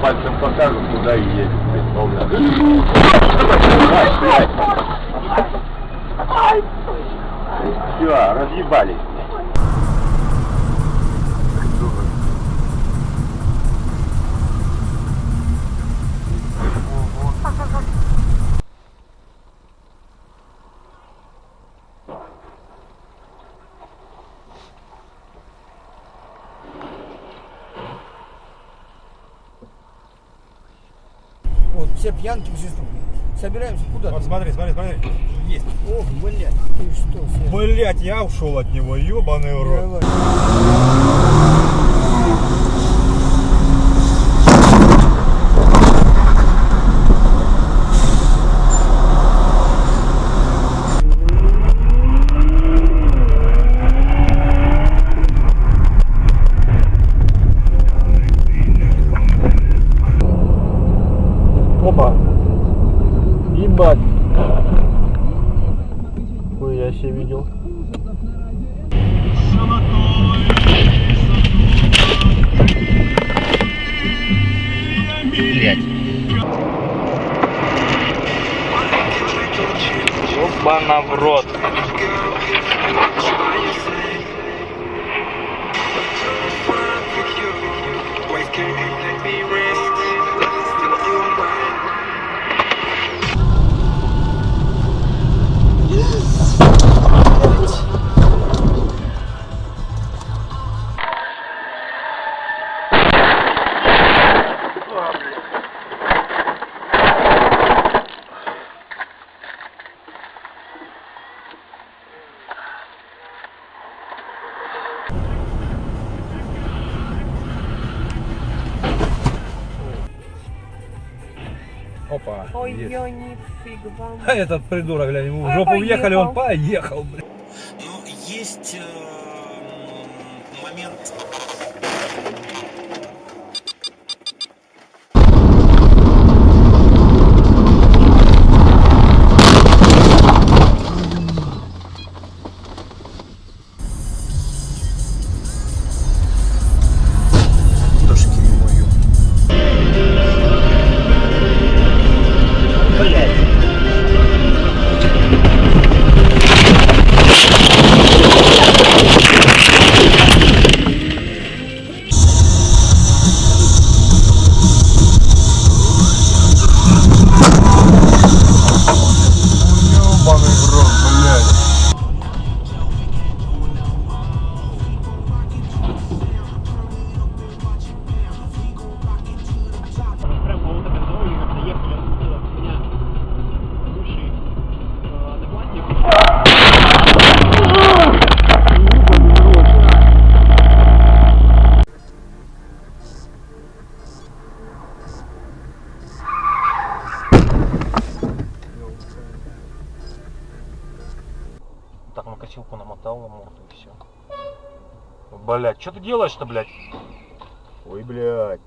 пальцем покажут, куда и едет. Все, разъебались. Вот, все пьянки, все ступни. Собираемся куда? Вот смотри, смотри, смотри. Есть. Ох, блядь, ты что? Блять, я ушел от него, ебаный в рот. Давай. Опа. Ебать. Себе видел. Опа-на в рот. Опа. Ой, есть. ё, нифиг вам. А этот придурок, глянь, ему в жопу въехали, он поехал. поехал, блядь. Ну, есть э, момент косилку намотал на морду и все. Блять, что ты делаешь-то, блядь? Ой, блядь.